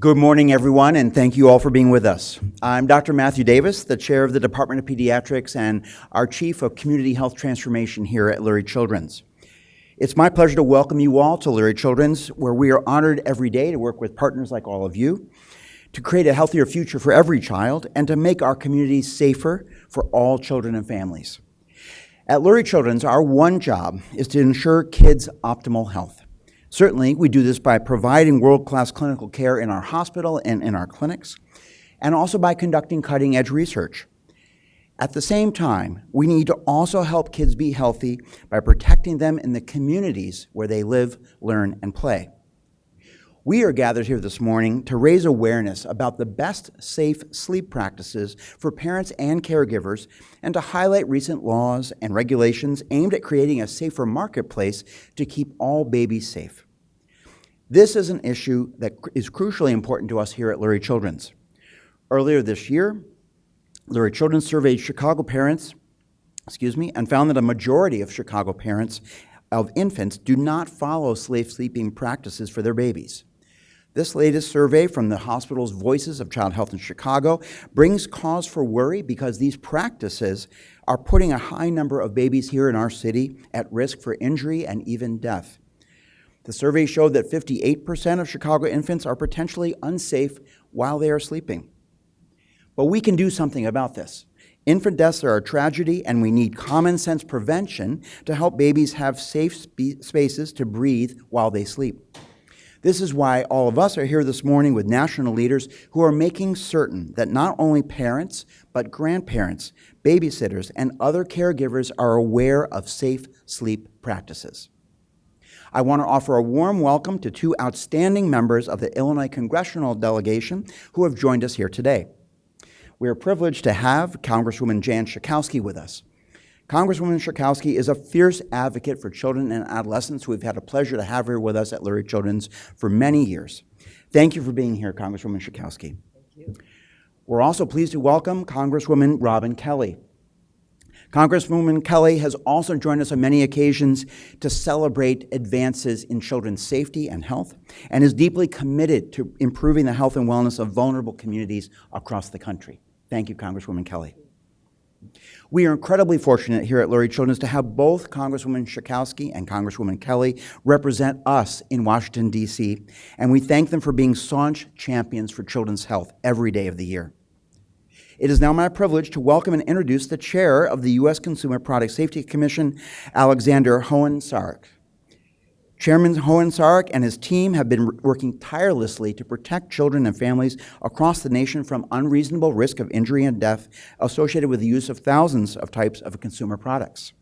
Good morning, everyone, and thank you all for being with us. I'm Dr. Matthew Davis, the chair of the Department of Pediatrics and our chief of community health transformation here at Lurie Children's. It's my pleasure to welcome you all to Lurie Children's, where we are honored every day to work with partners like all of you to create a healthier future for every child and to make our communities safer for all children and families. At Lurie Children's, our one job is to ensure kids' optimal health. Certainly, we do this by providing world-class clinical care in our hospital and in our clinics, and also by conducting cutting-edge research. At the same time, we need to also help kids be healthy by protecting them in the communities where they live, learn, and play. We are gathered here this morning to raise awareness about the best safe sleep practices for parents and caregivers and to highlight recent laws and regulations aimed at creating a safer marketplace to keep all babies safe. This is an issue that is crucially important to us here at Lurie Children's. Earlier this year, Lurie Children's surveyed Chicago parents, excuse me, and found that a majority of Chicago parents of infants do not follow safe sleeping practices for their babies. This latest survey from the hospital's Voices of Child Health in Chicago brings cause for worry because these practices are putting a high number of babies here in our city at risk for injury and even death. The survey showed that 58% of Chicago infants are potentially unsafe while they are sleeping. But we can do something about this. Infant deaths are a tragedy, and we need common sense prevention to help babies have safe spaces to breathe while they sleep. This is why all of us are here this morning with national leaders who are making certain that not only parents, but grandparents, babysitters, and other caregivers are aware of safe sleep practices. I want to offer a warm welcome to two outstanding members of the Illinois congressional delegation who have joined us here today. We are privileged to have Congresswoman Jan Schakowsky with us. Congresswoman Schakowsky is a fierce advocate for children and adolescents who we've had a pleasure to have here with us at Lurie Children's for many years. Thank you for being here, Congresswoman Schakowsky. Thank you. We're also pleased to welcome Congresswoman Robin Kelly. Congresswoman Kelly has also joined us on many occasions to celebrate advances in children's safety and health and is deeply committed to improving the health and wellness of vulnerable communities across the country. Thank you, Congresswoman Kelly. We are incredibly fortunate here at Lurie Children's to have both Congresswoman Schakowsky and Congresswoman Kelly represent us in Washington, D.C., and we thank them for being staunch champions for children's health every day of the year. It is now my privilege to welcome and introduce the chair of the U.S. Consumer Product Safety Commission, Alexander Hoehn-Saric. Chairman Hoehn-Saric and his team have been working tirelessly to protect children and families across the nation from unreasonable risk of injury and death associated with the use of thousands of types of consumer products.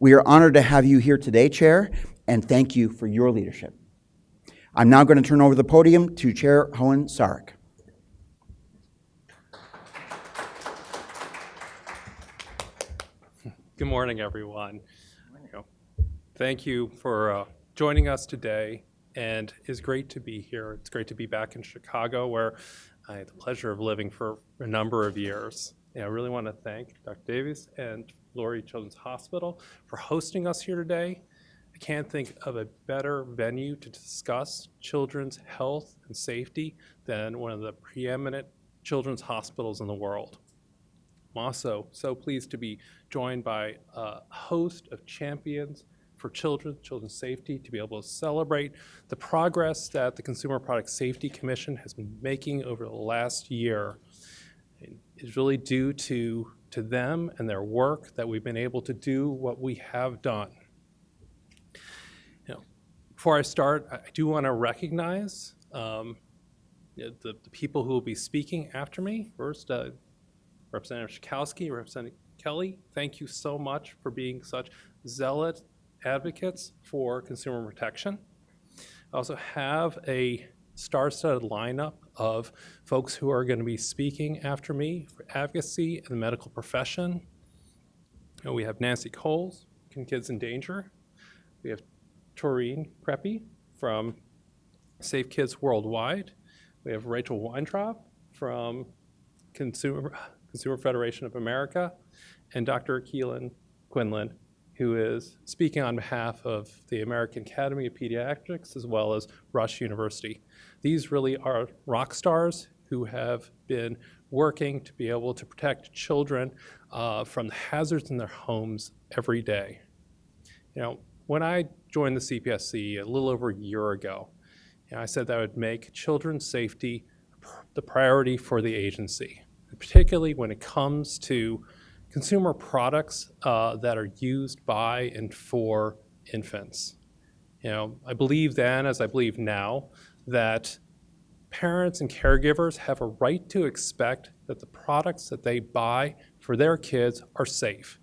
We are honored to have you here today, Chair, and thank you for your leadership. I'm now going to turn over the podium to Chair Hoehn-Saric. Good morning, everyone. Thank you for uh, joining us today, and it's great to be here. It's great to be back in Chicago, where I had the pleasure of living for a number of years. And I really want to thank Dr. Davies and Lurie Children's Hospital for hosting us here today. I can't think of a better venue to discuss children's health and safety than one of the preeminent children's hospitals in the world. I'm also so pleased to be joined by a host of champions for children, children's safety, to be able to celebrate the progress that the Consumer Product Safety Commission has been making over the last year. Is really due to, to them and their work that we've been able to do what we have done. You know, before I start, I do want to recognize um, the, the, people who will be speaking after me. First, uh, Representative Schakowsky, Representative Kelly, thank you so much for being such zealot advocates for consumer protection. I also have a star-studded lineup of folks who are going to be speaking after me for advocacy in the medical profession. And we have Nancy Cowles, Kids in Danger. We have Torine Creppy from Safe Kids Worldwide. We have Rachel Weintraub from Consumer, Consumer Federation of America, and Dr. Kyran Quinlan who is speaking on behalf of the American Academy of Pediatrics as well as Rush University. These really are rock stars who have been working to be able to protect children uh, from the hazards in their homes every day. You know, when I joined the CPSC a little over a year ago, you know, I said that I would make children's safety the priority for the agency, particularly when it comes to consumer products uh, that are used by and for infants. You know, I believe then, as I believe now, that parents and caregivers have a right to expect that the products that they buy for their kids are safe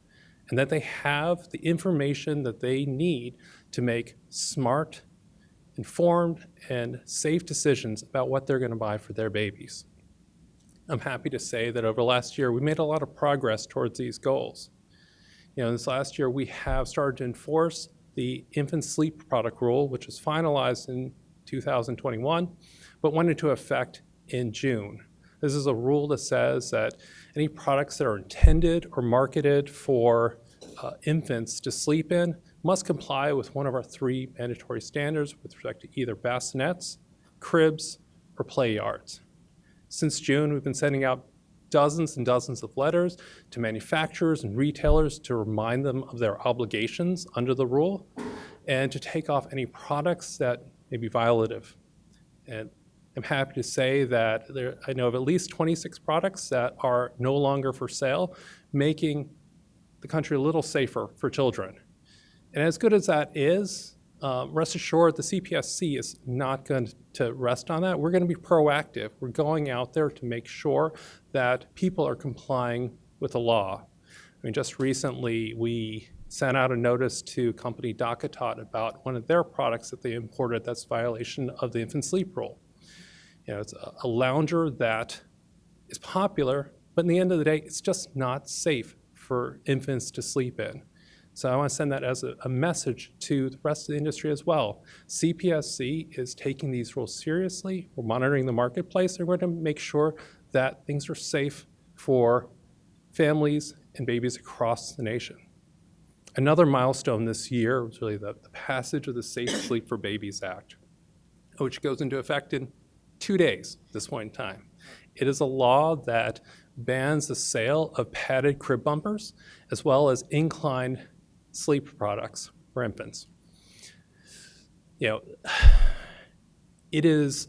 and that they have the information that they need to make smart, informed, and safe decisions about what they're going to buy for their babies. I'm happy to say that over last year, we made a lot of progress towards these goals. You know, this last year, we have started to enforce the infant sleep product rule, which was finalized in 2021, but went into effect in June. This is a rule that says that any products that are intended or marketed for uh, infants to sleep in must comply with one of our three mandatory standards with respect to either bassinets, cribs, or play yards. Since June, we've been sending out dozens and dozens of letters to manufacturers and retailers to remind them of their obligations under the rule and to take off any products that may be violative. And I'm happy to say that there, I know of at least 26 products that are no longer for sale, making the country a little safer for children. And as good as that is, uh, rest assured the CPSC is not going to rest on that. We're going to be proactive. We're going out there to make sure that people are complying with the law. I mean, just recently we sent out a notice to company DockATot about one of their products that they imported that's violation of the infant sleep rule. You know, it's a, a lounger that is popular, but in the end of the day, it's just not safe for infants to sleep in. So I want to send that as a, a, message to the rest of the industry as well. CPSC is taking these rules seriously. We're monitoring the marketplace. we're going to make sure that things are safe for families and babies across the nation. Another milestone this year was really the, the passage of the Safe Sleep for Babies Act, which goes into effect in two days at this point in time. It is a law that bans the sale of padded crib bumpers as well as incline sleep products for infants. You know, it is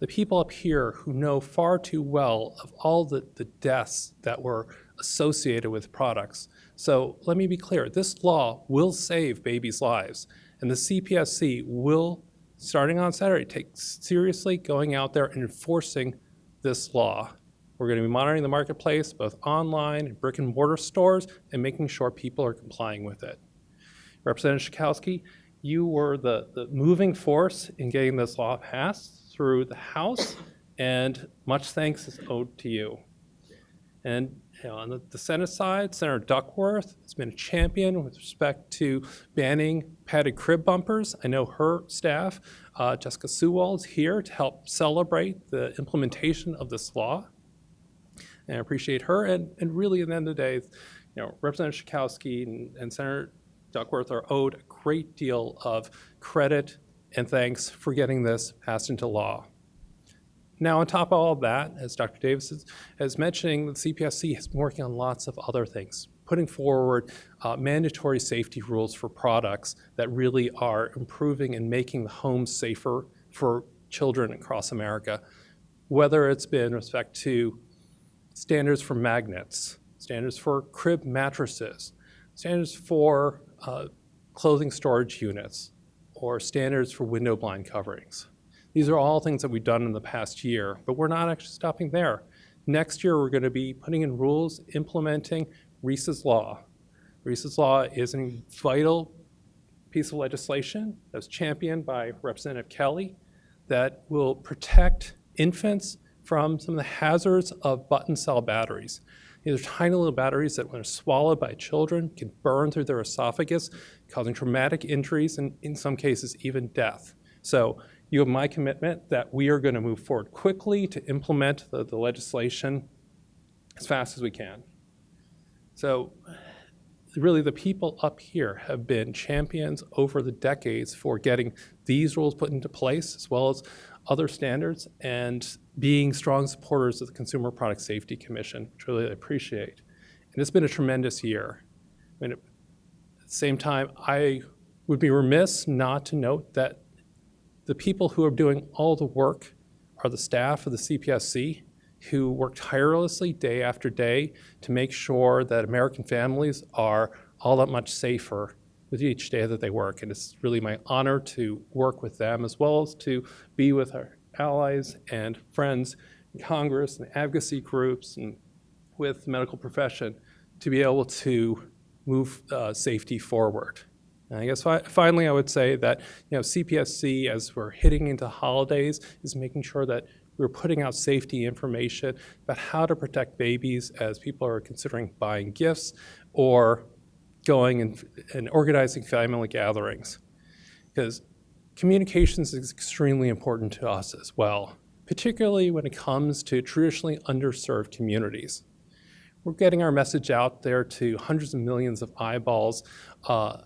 the people up here who know far too well of all the, the deaths that were associated with products. So let me be clear, this law will save babies' lives, and the CPSC will starting on Saturday, take seriously going out there and enforcing this law. We're going to be monitoring the marketplace, both online and brick and mortar stores, and making sure people are complying with it. Representative Schakowsky, you were the, the moving force in getting this law passed through the House, and much thanks is owed to you. And you know, on the, the, Senate side, Senator Duckworth has been a champion with respect to banning padded crib bumpers. I know her staff, uh, Jessica Sewell, is here to help celebrate the implementation of this law. And I appreciate her. And, and really, at the end of the day, you know, Representative Schakowsky and, and Senator Duckworth are owed a great deal of credit and thanks for getting this passed into law. Now, on top of all of that, as Dr. Davis is, is mentioning, the CPSC has been working on lots of other things, putting forward uh, mandatory safety rules for products that really are improving and making the home safer for children across America, whether it's been respect to standards for magnets, standards for crib mattresses, standards for uh, clothing storage units, or standards for window blind coverings. These are all things that we've done in the past year, but we're not actually stopping there. Next year, we're going to be putting in rules implementing Reese's Law. Reese's Law is a vital piece of legislation that was championed by Representative Kelly that will protect infants from some of the hazards of button cell batteries. These are tiny little batteries that when swallowed by children can burn through their esophagus, causing traumatic injuries and in some cases even death. So you have my commitment that we are going to move forward quickly to implement the, the legislation as fast as we can. So really the people up here have been champions over the decades for getting these rules put into place as well as other standards and being strong supporters of the Consumer Product Safety Commission, which I really appreciate. And it's been a tremendous year. I mean, at the same time, I would be remiss not to note that the people who are doing all the work are the staff of the CPSC who work tirelessly day after day to make sure that American families are all that much safer with each day that they work. And it's really my honor to work with them as well as to be with our allies and friends in Congress and advocacy groups and with the medical profession to be able to move uh, safety forward. And I guess fi finally, I would say that you know CPSC, as we're hitting into holidays, is making sure that we're putting out safety information about how to protect babies as people are considering buying gifts or going and, and organizing family gatherings. Because communications is extremely important to us as well, particularly when it comes to traditionally underserved communities. We're getting our message out there to hundreds of millions of eyeballs uh,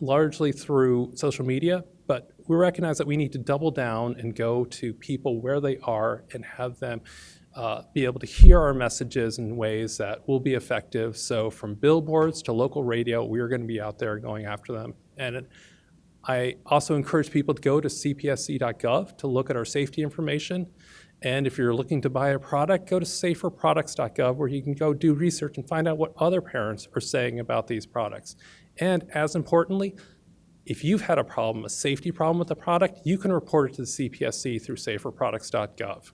largely through social media, but we recognize that we need to double down and go to people where they are and have them uh, be able to hear our messages in ways that will be effective. So from billboards to local radio, we are going to be out there going after them. And I also encourage people to go to cpsc.gov to look at our safety information. And if you're looking to buy a product, go to saferproducts.gov where you can go do research and find out what other parents are saying about these products. And as importantly, if you've had a problem, a safety problem with the product, you can report it to the CPSC through saferproducts.gov.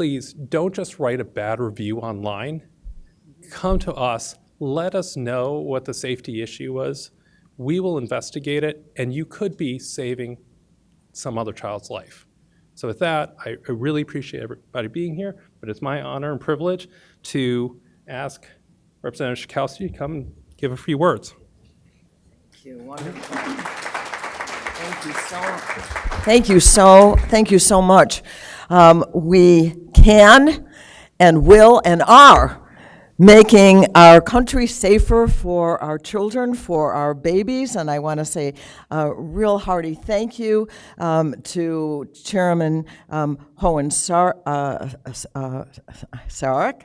Please don't just write a bad review online. Come to us, let us know what the safety issue was. We will investigate it, and you could be saving some other child's life. So with that, I, really appreciate everybody being here, but it's my honor and privilege to ask Representative Schakowsky to come and give a few words. Thank you. Wonderful. Thank you so. Thank you so. Thank you so much. Um, we can, and will, and are making our country safer for our children, for our babies, and I want to say a real hearty thank you um, to Chairman um, Hohen Sar- uh, uh.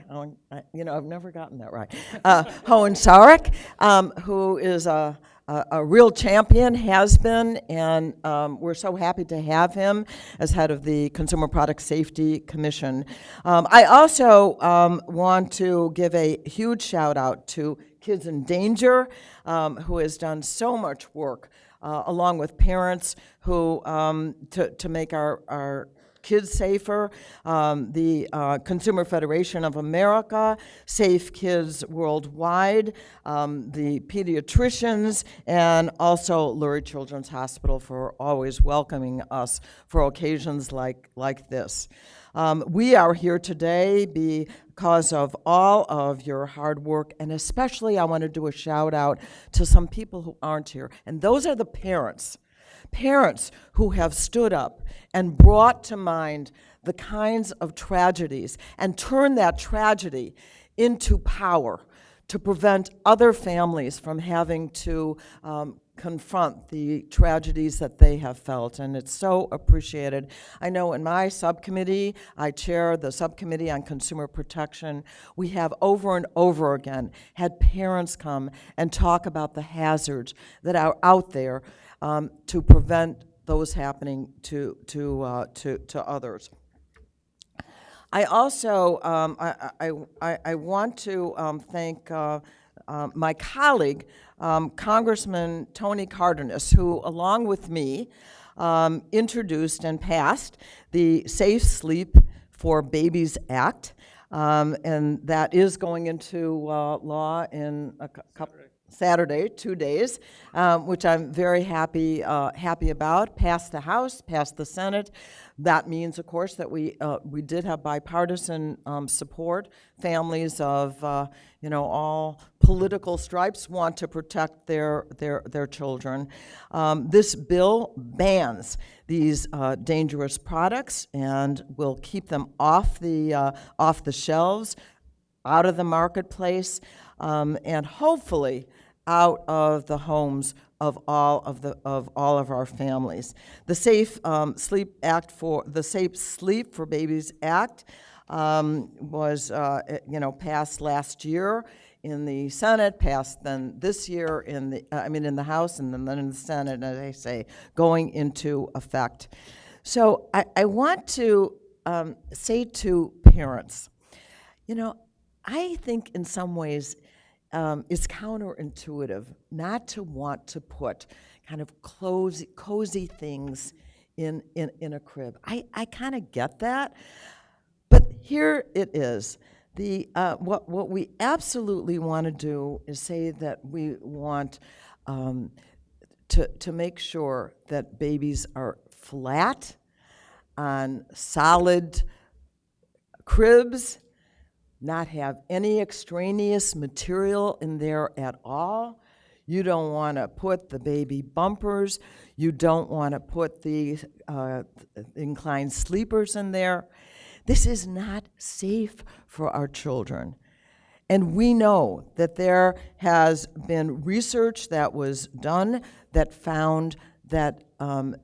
Oh, You know, I've never gotten that right. Uh, Hohen Sarek, um, who is a a, real champion, has been, and um, we're so happy to have him as head of the Consumer Product Safety Commission. Um, I also um, want to give a huge shout out to Kids in Danger, um, who has done so much work. Uh, along with parents who um, to, to make our, our Kids Safer, um, the uh, Consumer Federation of America, Safe Kids Worldwide, um, the pediatricians, and also Lurie Children's Hospital for always welcoming us for occasions like, like this. Um, we are here today because of all of your hard work, and especially I want to do a shout out to some people who aren't here, and those are the parents parents who have stood up and brought to mind the kinds of tragedies and turned that tragedy into power to prevent other families from having to um, confront the tragedies that they have felt, and it's so appreciated. I know in my subcommittee, I chair the subcommittee on consumer protection, we have over and over again had parents come and talk about the hazards that are out there um, to prevent those happening to, to, uh, to, to others. I also, um, I, I, I, want to um, thank uh, uh, my colleague, um, Congressman Tony Cardenas, who, along with me, um, introduced and passed the Safe Sleep for Babies Act, um, and that is going into uh, law in a cou- couple, Saturday, two days, um, which I'm very happy, uh, happy about. Passed the House, passed the Senate. That means, of course, that we, uh, we did have bipartisan um, support. Families of, uh, you know, all political stripes want to protect their, their, their children. Um, this bill bans these uh, dangerous products and will keep them off the, uh, off the shelves out of the marketplace um, and hopefully out of the homes of all of the of all of our families. The Safe um, Sleep Act for the Safe Sleep for Babies Act um, was uh, you know passed last year in the Senate, passed then this year in the uh, I mean in the House and then in the Senate, as I say, going into effect. So I, I want to um, say to parents, you know, I think in some ways um, it's counterintuitive not to want to put kind of cozy, cozy things in, in, in a crib. I, I kind of get that, but here it is. The, uh, what, what we absolutely want to do is say that we want um, to, to make sure that babies are flat on solid cribs, not have any extraneous material in there at all. You don't want to put the baby bumpers. You don't want to put the uh, inclined sleepers in there. This is not safe for our children. And we know that there has been research that was done that found that um,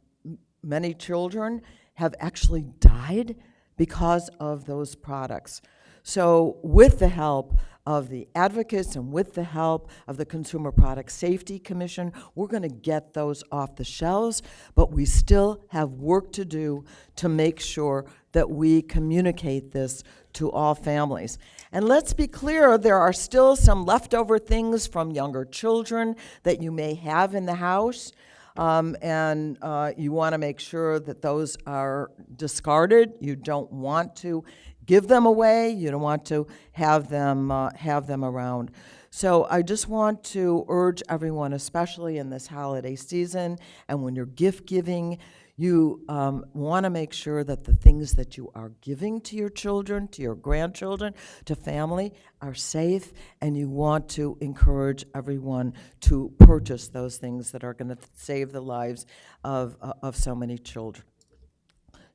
many children have actually died because of those products. So, with the help of the advocates and with the help of the Consumer Product Safety Commission, we're going to get those off the shelves, but we still have work to do to make sure that we communicate this to all families. And let's be clear, there are still some leftover things from younger children that you may have in the house. Um, and uh, you want to make sure that those are discarded. You don't want to give them away. You don't want to have them uh, have them around. So I just want to urge everyone, especially in this holiday season, and when you're gift giving, you um, want to make sure that the things that you are giving to your children, to your grandchildren, to family are safe, and you want to encourage everyone to purchase those things that are going to save the lives of, uh, of so many children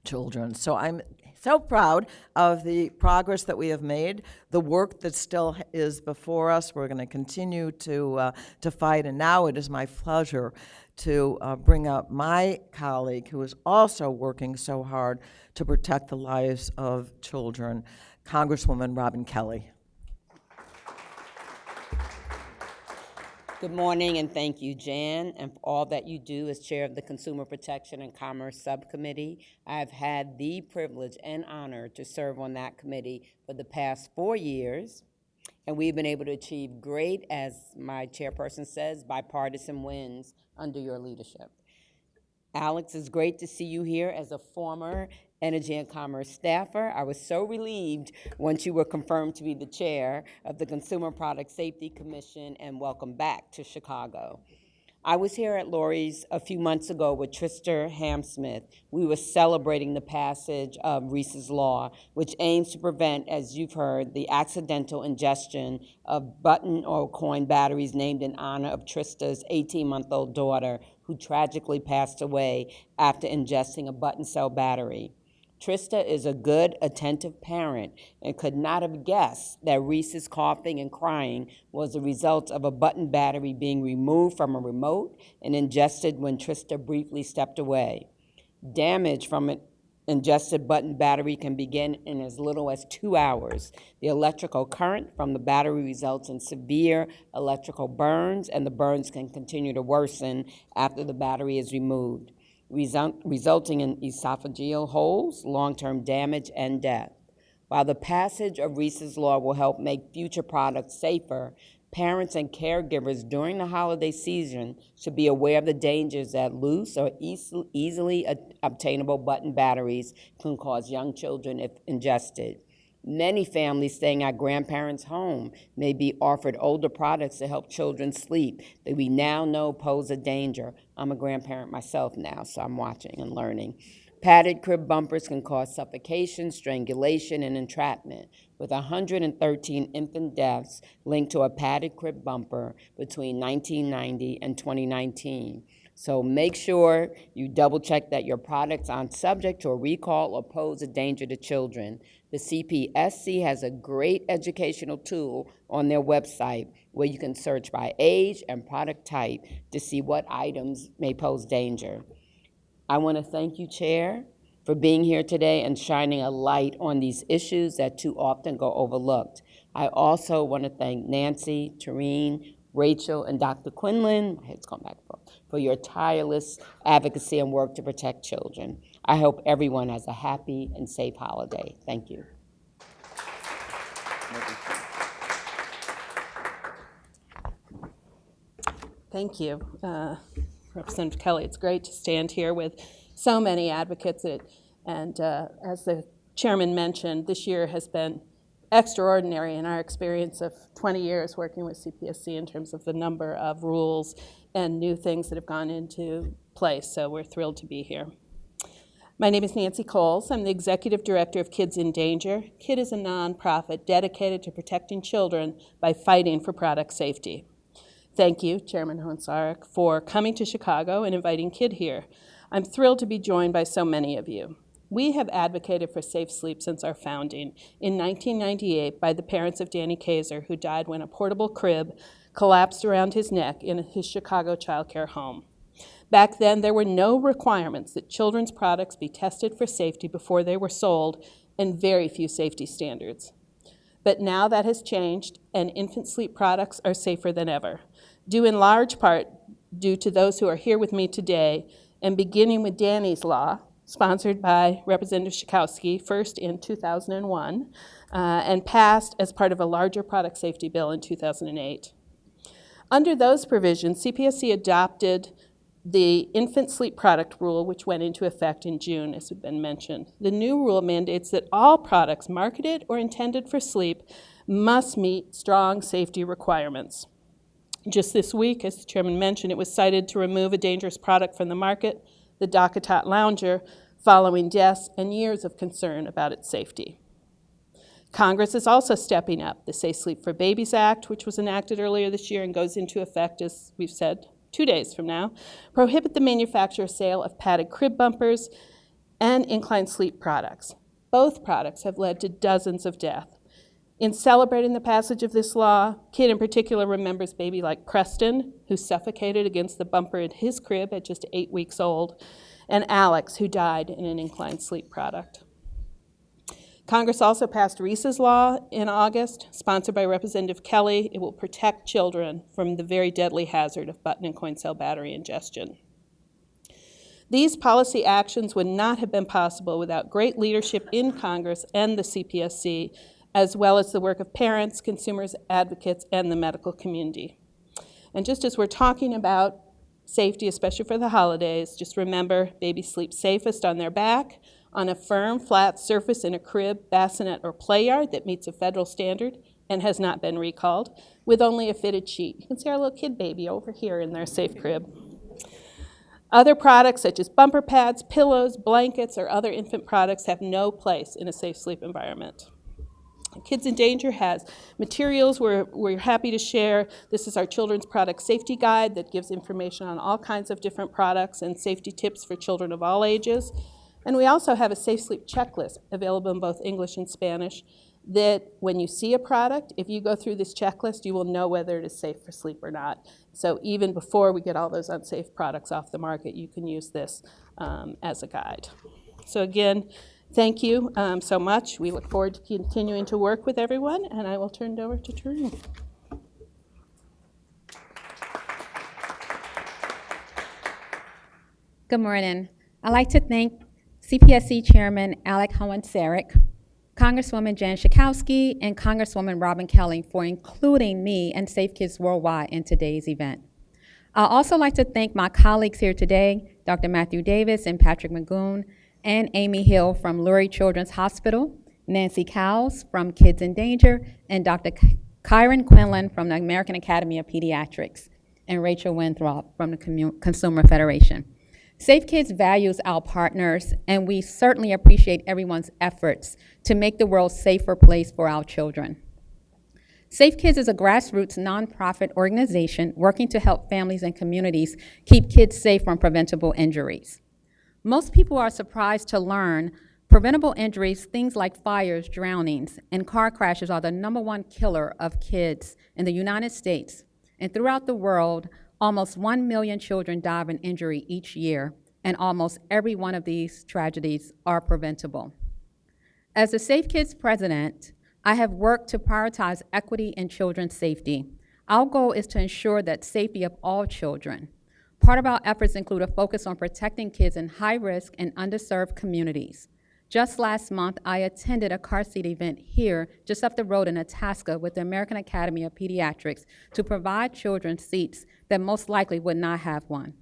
children. So I'm so proud of the progress that we have made, the work that still is before us. We're going to continue to, uh, to fight, and now it is my pleasure to uh, bring up my colleague who is also working so hard to protect the lives of children, Congresswoman Robin Kelly. Good morning and thank you, Jan, and for all that you do as chair of the Consumer Protection and Commerce Subcommittee. I've had the privilege and honor to serve on that committee for the past four years, and we've been able to achieve great, as my chairperson says, bipartisan wins under your leadership. Alex, it's great to see you here as a former Energy and Commerce staffer. I was so relieved once you were confirmed to be the chair of the Consumer Product Safety Commission, and welcome back to Chicago. I was here at Lurie's a few months ago with Trista Hamsmith. We were celebrating the passage of Reese's Law, which aims to prevent, as you've heard, the accidental ingestion of button or coin batteries named in honor of Trista's 18-month-old daughter, who tragically passed away after ingesting a button cell battery. Trista is a good, attentive parent and could not have guessed that Reese's coughing and crying was the result of a button battery being removed from a remote and ingested when Trista briefly stepped away. Damage from an ingested button battery can begin in as little as two hours. The electrical current from the battery results in severe electrical burns, and the burns can continue to worsen after the battery is removed result, resulting in esophageal holes, long-term damage, and death. While the passage of Reese's Law will help make future products safer, parents and caregivers during the holiday season should be aware of the dangers that loose or easily obtainable button batteries can cause young children if ingested. Many families staying at grandparents' home may be offered older products to help children sleep that we now know pose a danger. I'm a grandparent myself now, so I'm watching and learning. Padded crib bumpers can cause suffocation, strangulation, and entrapment, with 113 infant deaths linked to a padded crib bumper between 1990 and 2019. So make sure you double check that your products aren't subject to a recall or pose a danger to children. The CPSC has a great educational tool on their website where you can search by age and product type to see what items may pose danger. I want to thank you, Chair, for being here today and shining a light on these issues that too often go overlooked. I also want to thank Nancy, Torine, Rachel, and Dr. Quinlan, my head's gone back, and forth, for your tireless advocacy and work to protect children. I hope everyone has a happy and safe holiday. Thank you. Thank you, uh, Representative Kelly. It's great to stand here with so many advocates. It- And uh, as the chairman mentioned, this year has been extraordinary in our experience of 20 years working with CPSC in terms of the number of rules and new things that have gone into place. So we're thrilled to be here. My name is Nancy Cowles. I'm the Executive Director of Kids in Danger. KID is a nonprofit dedicated to protecting children by fighting for product safety. Thank you, Chairman Hoehn-Saric, for coming to Chicago and inviting KID here. I'm thrilled to be joined by so many of you. We have advocated for safe sleep since our founding in 1998 by the parents of Danny Kaiser, who died when a portable crib collapsed around his neck in his Chicago childcare home. Back then, there were no requirements that children's products be tested for safety before they were sold, and very few safety standards. But now that has changed, and infant sleep products are safer than ever, due in large part due to those who are here with me today, and beginning with Danny's Law, sponsored by Representative Schakowsky, first in 2001, uh, and passed as part of a larger product safety bill in 2008. Under those provisions, CPSC adopted the infant sleep product rule, which went into effect in June, as has been mentioned. The new rule mandates that all products marketed or intended for sleep must meet strong safety requirements. Just this week, as the chairman mentioned, it was cited to remove a dangerous product from the market, the DockATot Lounger, following deaths and years of concern about its safety. Congress is also stepping up. The Safe Sleep for Babies Act, which was enacted earlier this year and goes into effect, as we've said, two days from now, prohibit the manufacture sale of padded crib bumpers and incline sleep products. Both products have led to dozens of deaths. In celebrating the passage of this law, Kid in particular remembers baby like Preston, who suffocated against the bumper in his crib at just eight weeks old, and Alex, who died in an inclined sleep product. Congress also passed Reese's Law in August, sponsored by Representative Kelly. It will protect children from the very deadly hazard of button and coin cell battery ingestion. These policy actions would not have been possible without great leadership in Congress and the CPSC, as well as the work of parents, consumers, advocates, and the medical community. And just as we're talking about safety, especially for the holidays, just remember babies sleep safest on their back, on a firm, flat surface in a crib, bassinet, or play yard that meets a federal standard and has not been recalled, with only a fitted sheet. You can see our little kid baby over here in their safe crib. Other products such as bumper pads, pillows, blankets, or other infant products have no place in a safe sleep environment. Kids in Danger has materials we're, we're happy to share. This is our children's product safety guide that gives information on all kinds of different products and safety tips for children of all ages. And we also have a safe sleep checklist available in both English and Spanish that when you see a product, if you go through this checklist, you will know whether it is safe for sleep or not. So even before we get all those unsafe products off the market, you can use this um, as a guide. So again, thank you um, so much. We look forward to continuing to work with everyone, and I will turn it over to Tarun. Good morning. I'd like to thank CPSC Chairman Alec Hoehn-Saric, Congresswoman Jan Schakowsky, and Congresswoman Robin Kelly for including me and Safe Kids Worldwide in today's event. I'd also like to thank my colleagues here today, Dr. Matthew Davis and Patrick Magoon, and Amy Hill from Lurie Children's Hospital, Nancy Cowles from Kids in Danger, and Dr. Kyran Quinlan from the American Academy of Pediatrics, and Rachel Weintraub from the Consumer Federation. Safe Kids values our partners, and we certainly appreciate everyone's efforts to make the world a safer place for our children. Safe Kids is a grassroots nonprofit organization working to help families and communities keep kids safe from preventable injuries. Most people are surprised to learn preventable injuries, things like fires, drownings, and car crashes are the number one killer of kids in the United States. And throughout the world, almost 1 million children die of an injury each year, and almost every one of these tragedies are preventable. As the Safe Kids president, I have worked to prioritize equity in children's safety. Our goal is to ensure that safety of all children. Part of our efforts include a focus on protecting kids in high-risk and underserved communities. Just last month, I attended a car seat event here, just up the road in Itasca, with the American Academy of Pediatrics to provide children seats that most likely would not have one.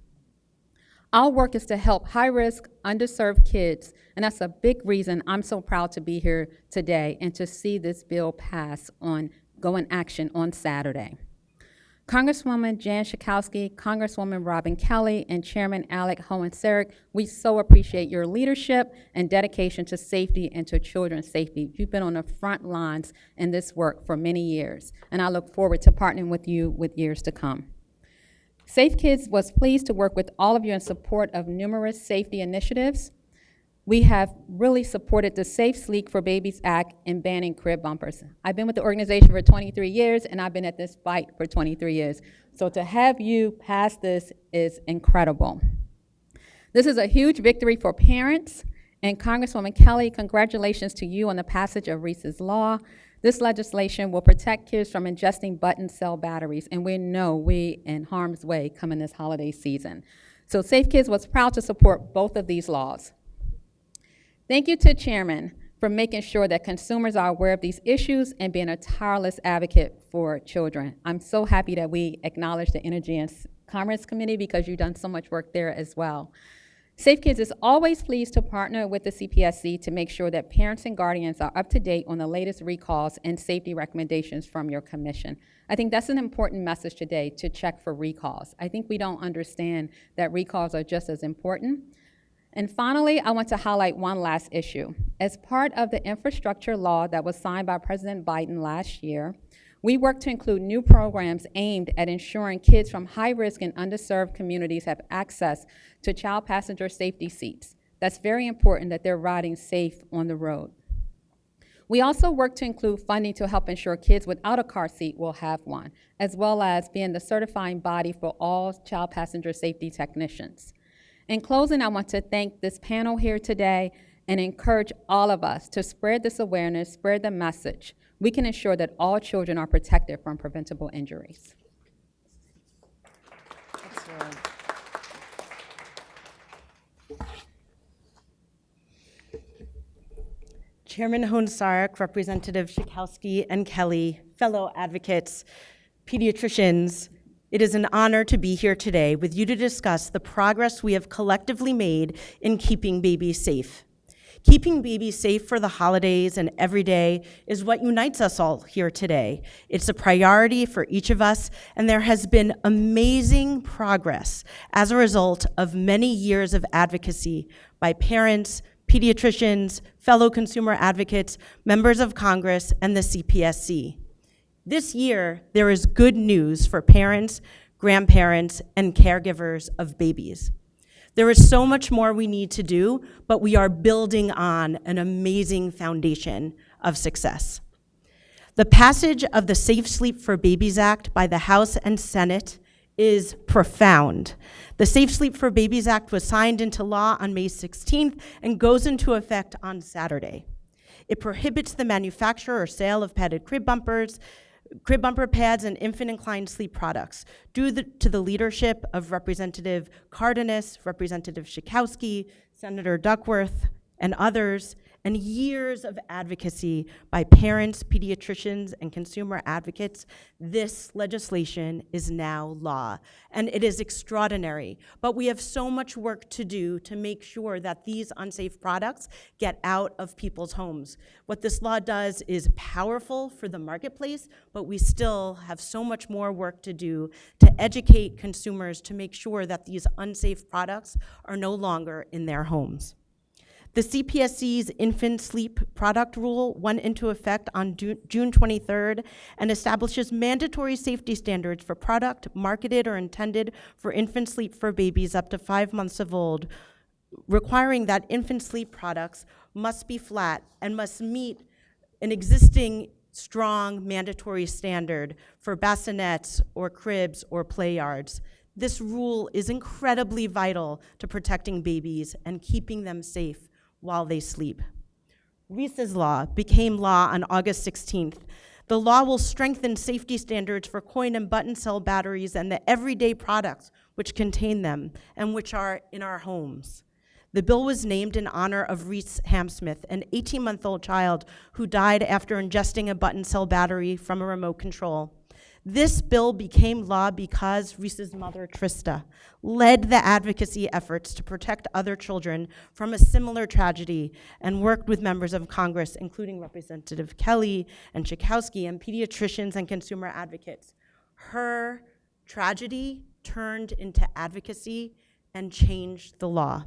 Our work is to help high-risk, underserved kids, and that's a big reason I'm so proud to be here today and to see this bill pass on Go in Action on Saturday. Congresswoman Jan Schakowsky, Congresswoman Robin Kelly, and Chairman Alec Hoehn-Saric, we so appreciate your leadership and dedication to safety and to children's safety. You've been on the front lines in this work for many years, and I look forward to partnering with you with years to come. Safe Kids was pleased to work with all of you in support of numerous safety initiatives. We have really supported the Safe Sleep for Babies Act in banning crib bumpers. I've been with the organization for 23 years, and I've been at this fight for 23 years. So to have you pass this is incredible. This is a huge victory for parents, and Congresswoman Kelly, congratulations to you on the passage of Reese's Law. This legislation will protect kids from ingesting button cell batteries, and we know we in harm's way coming this holiday season. So Safe Kids was proud to support both of these laws. Thank you to Chairman for making sure that consumers are aware of these issues and being a tireless advocate for children. I'm so happy that we acknowledge the Energy and Commerce Committee because you've done so much work there as well. Safe Kids is always pleased to partner with the CPSC to make sure that parents and guardians are up to date on the latest recalls and safety recommendations from your commission. I think that's an important message today to check for recalls. I think we don't understand that recalls are just as important. And finally, I want to highlight one last issue. As part of the infrastructure law that was signed by President Biden last year, we work to include new programs aimed at ensuring kids from high-risk and underserved communities have access to child passenger safety seats. That's very important that they're riding safe on the road. We also work to include funding to help ensure kids without a car seat will have one, as well as being the certifying body for all child passenger safety technicians. In closing, I want to thank this panel here today and encourage all of us to spread this awareness, spread the message. We can ensure that all children are protected from preventable injuries. Chairman Hoehn-Saric, Representative Schakowsky and Kelly, fellow advocates, pediatricians, it is an honor to be here today with you to discuss the progress we have collectively made in keeping babies safe. Keeping babies safe for the holidays and every day is what unites us all here today. It's a priority for each of us, and there has been amazing progress as a result of many years of advocacy by parents, pediatricians, fellow consumer advocates, members of Congress, and the CPSC. This year, there is good news for parents, grandparents, and caregivers of babies. There is so much more we need to do, but we are building on an amazing foundation of success. The passage of the Safe Sleep for Babies Act by the House and Senate is profound. The Safe Sleep for Babies Act was signed into law on May 16th and goes into effect on Saturday. It prohibits the manufacture or sale of padded crib bumpers, crib bumper pads, and infant inclined sleep products. Due the, to the leadership of Representative Cardenas, Representative Schakowsky, Senator Duckworth, and others, and years of advocacy by parents, pediatricians, and consumer advocates, this legislation is now law. And it is extraordinary. But we have so much work to do to make sure that these unsafe products get out of people's homes. What this law does is powerful for the marketplace, but we still have so much more work to do to educate consumers to make sure that these unsafe products are no longer in their homes. The CPSC's infant sleep product rule went into effect on June 23rd and establishes mandatory safety standards for product marketed or intended for infant sleep for babies up to five months of old, requiring that infant sleep products must be flat and must meet an existing strong mandatory standard for bassinets or cribs or play yards. This rule is incredibly vital to protecting babies and keeping them safe while they sleep. Reese's Law became law on August 16th. The law will strengthen safety standards for coin and button cell batteries and the everyday products which contain them and which are in our homes. The bill was named in honor of Reese Hamsmith, an 18 month old child who died after ingesting a button cell battery from a remote control. This bill became law because Reese's mother, Trista, led the advocacy efforts to protect other children from a similar tragedy and worked with members of Congress, including Representative Kelly and Schakowsky, and pediatricians and consumer advocates. Her tragedy turned into advocacy and changed the law.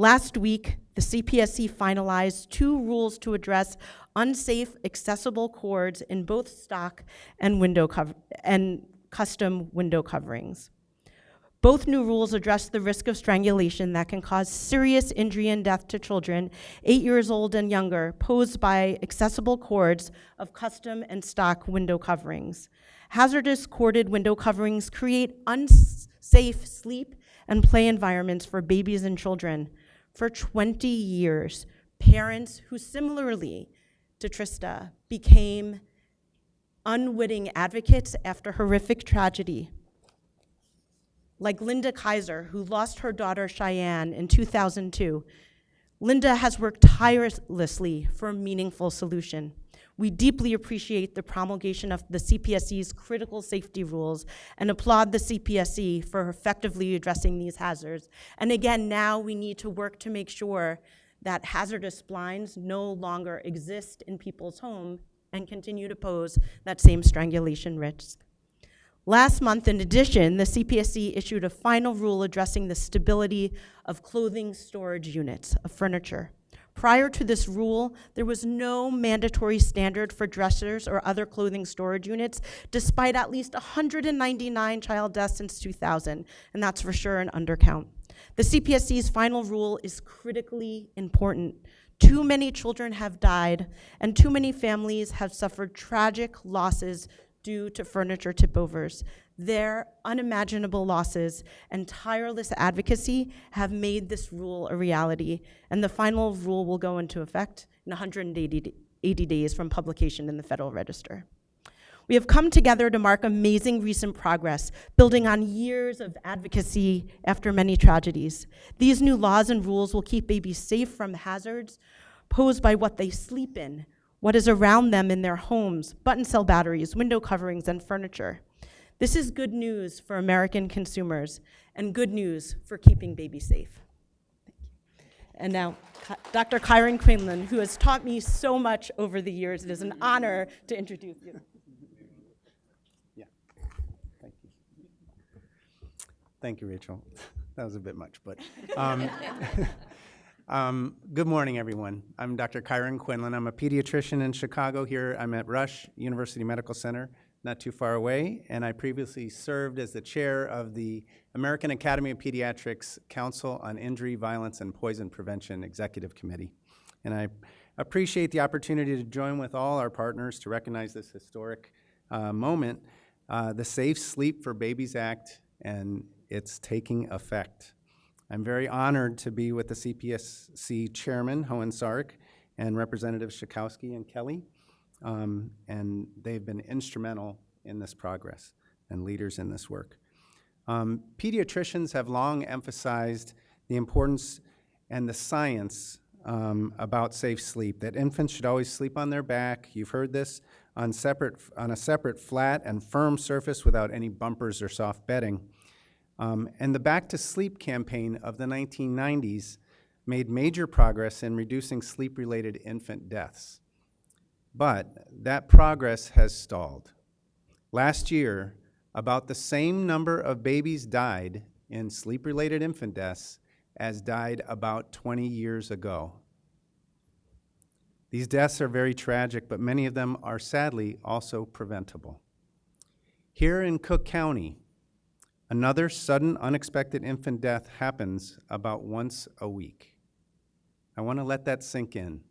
Last week, the CPSC finalized two rules to address unsafe accessible cords in both stock and window and custom window coverings. Both new rules address the risk of strangulation that can cause serious injury and death to children eight years old and younger posed by accessible cords of custom and stock window coverings. Hazardous corded window coverings create unsafe sleep and play environments for babies and children. For 20 years, parents who similarly to Trista became unwitting advocates after horrific tragedy like Linda Kaiser, who lost her daughter Cheyenne in 2002. Linda has worked tirelessly for a meaningful solution. We deeply appreciate the promulgation of the CPSC's critical safety rules and applaud the CPSC for effectively addressing these hazards. And again, now we need to work to make sure that hazardous blinds no longer exist in people's home and continue to pose that same strangulation risk. Last month, in addition, the CPSC issued a final rule addressing the stability of clothing storage units of furniture. Prior to this rule, there was no mandatory standard for dressers or other clothing storage units, despite at least 199 child deaths since 2000, and that's for sure an undercount. The CPSC's final rule is critically important. Too many children have died, and too many families have suffered tragic losses due to furniture tipovers. Their unimaginable losses and tireless advocacy have made this rule a reality, and the final rule will go into effect in 180 80 days from publication in the Federal Register. We have come together to mark amazing recent progress, building on years of advocacy after many tragedies. These new laws and rules will keep babies safe from hazards posed by what they sleep in, what is around them in their homes, button cell batteries, window coverings, and furniture. This is good news for American consumers and good news for keeping babies safe. And now, Dr. Kyran Quinlan, who has taught me so much over the years, it is an honor to introduce you. Yeah, thank you. Thank you, Rachel. That was a bit much, but. um, um, Good morning, everyone. I'm Dr. Kyran Quinlan. I'm a pediatrician in Chicago here. I'm at Rush University Medical Center, not too far away, and I previously served as the chair of the American Academy of Pediatrics Council on Injury, Violence, and Poison Prevention Executive Committee. And I appreciate the opportunity to join with all our partners to recognize this historic uh, moment, uh, the Safe Sleep for Babies Act, and it's taking effect. I'm very honored to be with the CPSC Chairman, Hoehn-Saric, and Representatives Schakowsky and Kelly, um, and they've been instrumental in this progress and leaders in this work. Um, pediatricians have long emphasized the importance and the science um, about safe sleep, that infants should always sleep on their back. You've heard this on separate, on a separate flat and firm surface without any bumpers or soft bedding. Um, and the Back to Sleep campaign of the 1990s made major progress in reducing sleep-related infant deaths. But that progress has stalled. Last year, about the same number of babies died in sleep-related infant deaths as died about 20 years ago. These deaths are very tragic, but many of them are sadly also preventable. Here in Cook County, another sudden unexpected infant death happens about once a week. I want to let that sink in.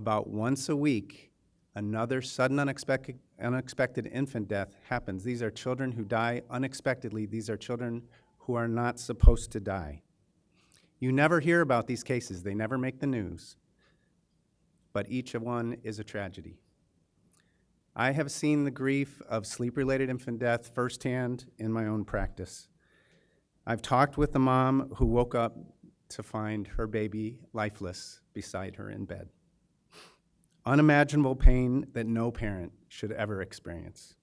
About once a week, another sudden unexpected, unexpected infant death happens. These are children who die unexpectedly. These are children who are not supposed to die. You never hear about these cases, they never make the news. But each one is a tragedy. I have seen the grief of sleep related infant death firsthand in my own practice. I've talked with the mom who woke up to find her baby lifeless beside her in bed. Unimaginable pain that no parent should ever experience.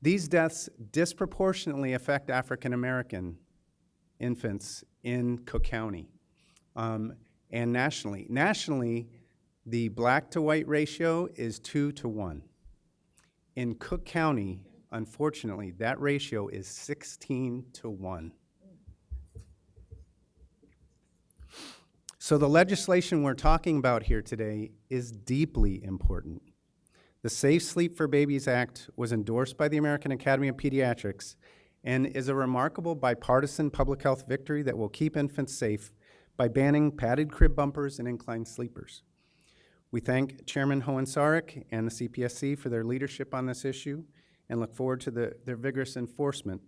These deaths disproportionately affect African American infants in Cook County um, and nationally. Nationally, the black to white ratio is two to one. In Cook County, unfortunately, that ratio is 16 to one. So the legislation we're talking about here today is deeply important. The Safe Sleep for Babies Act was endorsed by the American Academy of Pediatrics and is a remarkable bipartisan public health victory that will keep infants safe by banning padded crib bumpers and inclined sleepers. We thank Chairman Hoehn-Saric and the CPSC for their leadership on this issue and look forward to the, their vigorous enforcement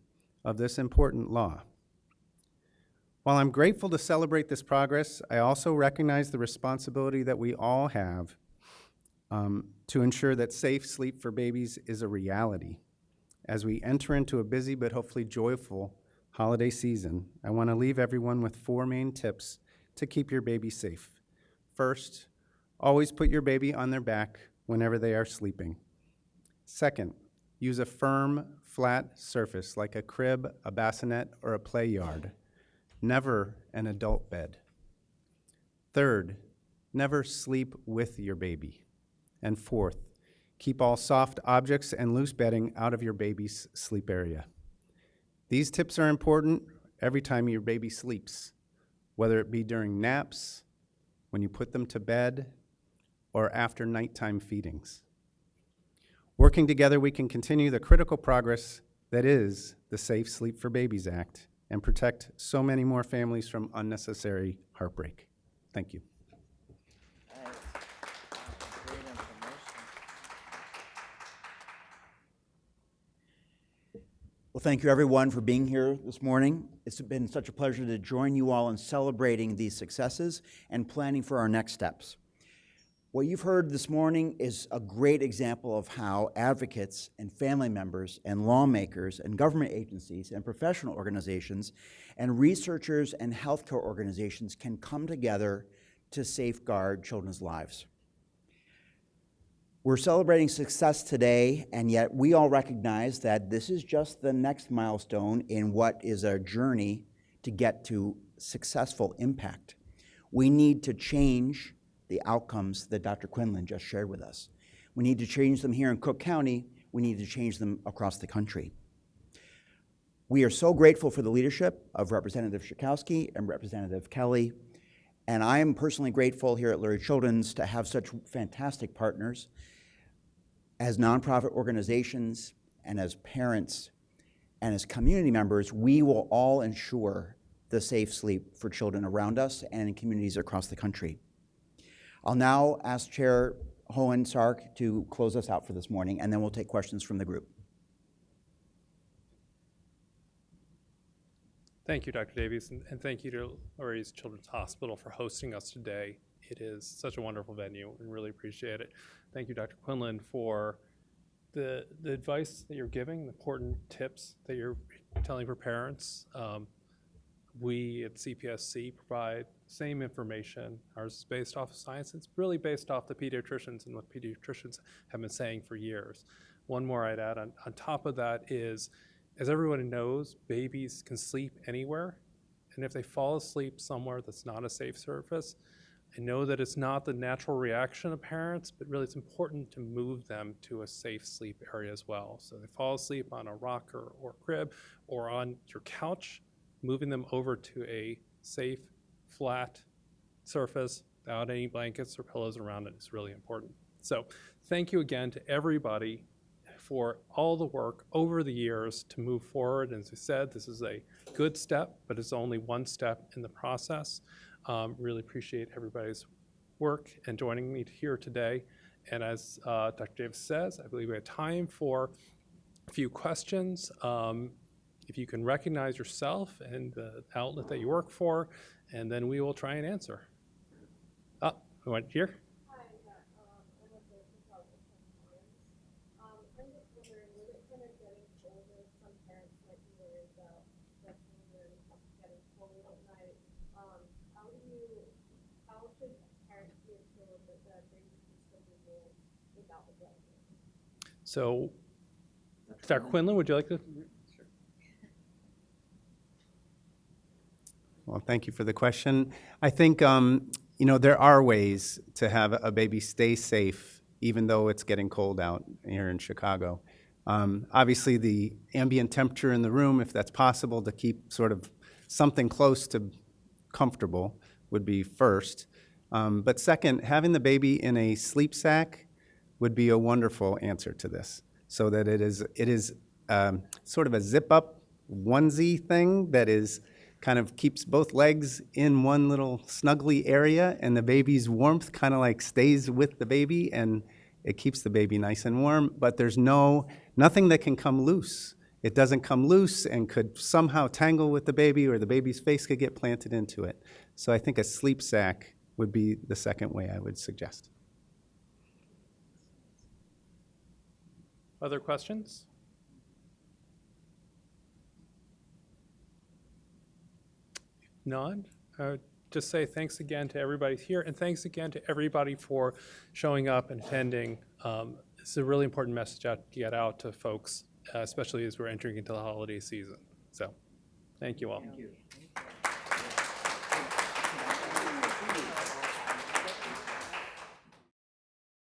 of this important law. While I'm grateful to celebrate this progress, I also recognize the responsibility that we all have um, to ensure that safe sleep for babies is a reality. As we enter into a busy but hopefully joyful holiday season, I want to leave everyone with four main tips to keep your baby safe. First, always put your baby on their back whenever they are sleeping. Second, use a firm, flat surface like a crib, a bassinet, or a play yard never an adult bed. Third, never sleep with your baby. And fourth, keep all soft objects and loose bedding out of your baby's sleep area. These tips are important every time your baby sleeps, whether it be during naps, when you put them to bed, or after nighttime feedings. Working together, we can continue the critical progress that is the Safe Sleep for Babies Act and protect so many more families from unnecessary heartbreak. Thank you. Well, thank you everyone for being here this morning. It's been such a pleasure to join you all in celebrating these successes and planning for our next steps. What you've heard this morning is a great example of how advocates and family members and lawmakers and government agencies and professional organizations and researchers and healthcare organizations can come together to safeguard children's lives. We're celebrating success today, and yet we all recognize that this is just the next milestone in what is a journey to get to successful impact. We need to change the outcomes that Dr. Quinlan just shared with us. We need to change them here in Cook County. We need to change them across the country. We are so grateful for the leadership of Representative Schakowsky and Representative Kelly, and I am personally grateful here at Lurie Children's to have such fantastic partners as nonprofit organizations and as parents and as community members, we will all ensure the safe sleep for children around us and in communities across the country. I'll now ask Chair Hoehn-Saric to close us out for this morning, and then we'll take questions from the group. Thank you, Dr. Davies, and, and thank you to Lurie's Children's Hospital for hosting us today. It is such a wonderful venue and really appreciate it. Thank you, Dr. Quinlan, for the, the advice that you're giving, the important tips that you're telling for parents. Um, we at CPSC provide same information. Ours is based off of science. It's really based off the pediatricians and what pediatricians have been saying for years. One more I'd add on, on top of that is, as everyone knows, babies can sleep anywhere. And if they fall asleep somewhere that's not a safe surface, I know that it's not the natural reaction of parents, but really it's important to move them to a safe sleep area as well. So they fall asleep on a rocker or crib or on your couch, moving them over to a safe, flat surface without any blankets or pillows around it is really important. So thank you again to everybody for all the work over the years to move forward. And as I said, this is a good step, but it's only one step in the process. Um, really appreciate everybody's work and joining me here today. And as uh, Dr. Davis says, I believe we have time for a few questions. Um, if you can recognize yourself and the outlet that you work for, and then we will try and answer. Oh, we went here? So, Dr. Quinlan, would you like to? Well, thank you for the question. I think, um, you know, there are ways to have a baby stay safe even though it's getting cold out here in Chicago. Um, obviously, the ambient temperature in the room, if that's possible, to keep sort of something close to comfortable would be first. Um, but second, having the baby in a sleep sack would be a wonderful answer to this, so that it is it is um, sort of a zip up onesie thing that is kind of keeps both legs in one little snuggly area, and the baby's warmth kind of like stays with the baby, and it keeps the baby nice and warm. But there's no nothing that can come loose. It doesn't come loose and could somehow tangle with the baby, or the baby's face could get planted into it. So I think a sleep sack would be the second way I would suggest. Other questions? None? Uh, Just say thanks again to everybody here, and thanks again to everybody for showing up and attending. Um, It's a really important message out to get out to folks, uh, especially as we're entering into the holiday season. So, thank you all.